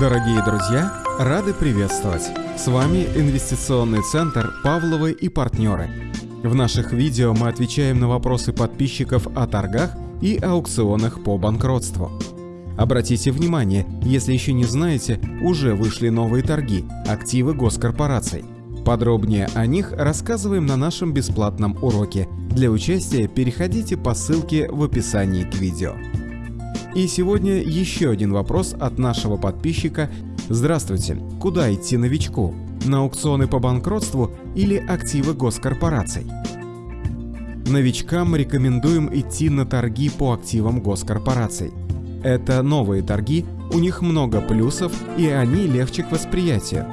Дорогие друзья, рады приветствовать! С вами инвестиционный центр «Павловы и партнеры». В наших видео мы отвечаем на вопросы подписчиков о торгах и аукционах по банкротству. Обратите внимание, если еще не знаете, уже вышли новые торги – активы госкорпораций. Подробнее о них рассказываем на нашем бесплатном уроке. Для участия переходите по ссылке в описании к видео. И сегодня еще один вопрос от нашего подписчика. Здравствуйте, куда идти новичку? На аукционы по банкротству или активы госкорпораций? Новичкам рекомендуем идти на торги по активам госкорпораций. Это новые торги, у них много плюсов и они легче к восприятию.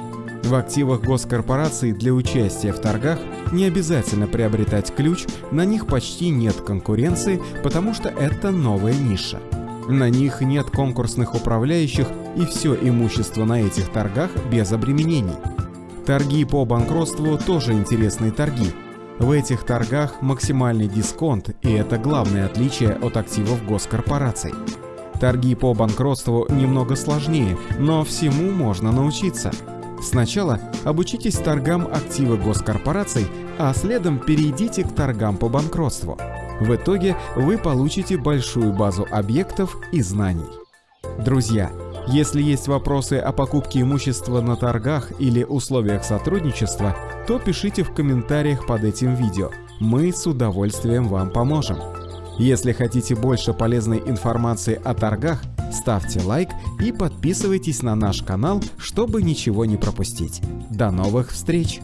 В активах госкорпораций для участия в торгах не обязательно приобретать ключ, на них почти нет конкуренции, потому что это новая ниша. На них нет конкурсных управляющих и все имущество на этих торгах без обременений. Торги по банкротству тоже интересные торги. В этих торгах максимальный дисконт, и это главное отличие от активов госкорпораций. Торги по банкротству немного сложнее, но всему можно научиться. Сначала обучитесь торгам активы госкорпораций, а следом перейдите к торгам по банкротству. В итоге вы получите большую базу объектов и знаний. Друзья, если есть вопросы о покупке имущества на торгах или условиях сотрудничества, то пишите в комментариях под этим видео. Мы с удовольствием вам поможем. Если хотите больше полезной информации о торгах, ставьте лайк и подписывайтесь на наш канал, чтобы ничего не пропустить. До новых встреч!